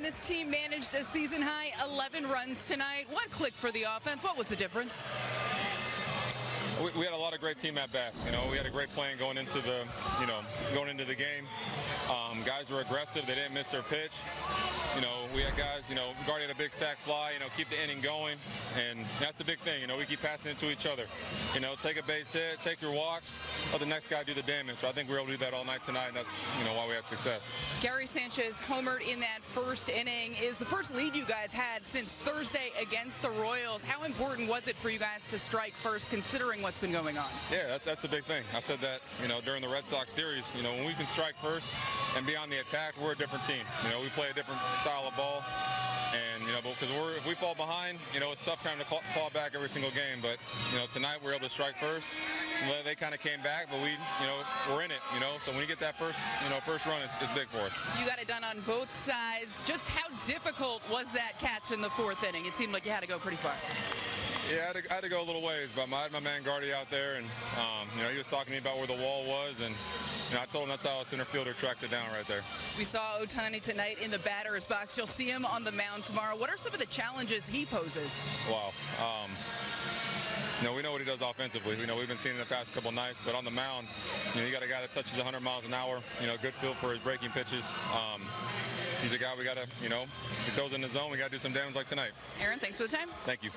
This team managed a season high 11 runs tonight. What clicked for the offense? What was the difference? We, we had a lot of great team at bats. You know, we had a great plan going into the, you know, going into the game. Um, guys were aggressive. They didn't miss their pitch. You know, we had guys, you know, Gardy had a big sac fly, you know, keep the inning going, and that's the big thing. You know, we keep passing it to each other. You know, take a base hit, take your walks, let the next guy do the damage. So I think we were able to do that all night tonight, and that's, you know, why we had success. Gary Sanchez homered in that first inning. Is the first lead you guys had since Thursday against the Royals. How important was it for you guys to strike first, considering what's been going on? Yeah, that's, that's a big thing. I said that, you know, during the Red Sox series. You know, when we can strike first and be on the attack, we're a different team. You know, we play a different style of ball. And, you know, because we're, if we fall behind, you know, it's tough trying to claw back every single game. But, you know, tonight we are able to strike first. They kind of came back, but we, you know, we're in it, you know. So when you get that first, you know, first run, it's, it's big for us. You got it done on both sides. Just how difficult was that catch in the fourth inning? It seemed like you had to go pretty far. Yeah, I had, to, I had to, go a little ways, but I had my man Gardy out there, and um, you know he was talking to me about where the wall was, and you know, I told him that's how a center fielder tracks it down right there. We saw Ohtani tonight in the batter's box. You'll see him on the mound tomorrow. What are some of the challenges he poses? Wow. Um, you know, we know what he does offensively. You know, we've been seeing it the past couple nights, but on the mound, you know, you got a guy that touches 100 miles an hour. You know, good feel for his breaking pitches. Um, he's a guy we got to, you know, he throws in the zone. We got to do some damage like tonight. Aaron, thanks for the time. Thank you.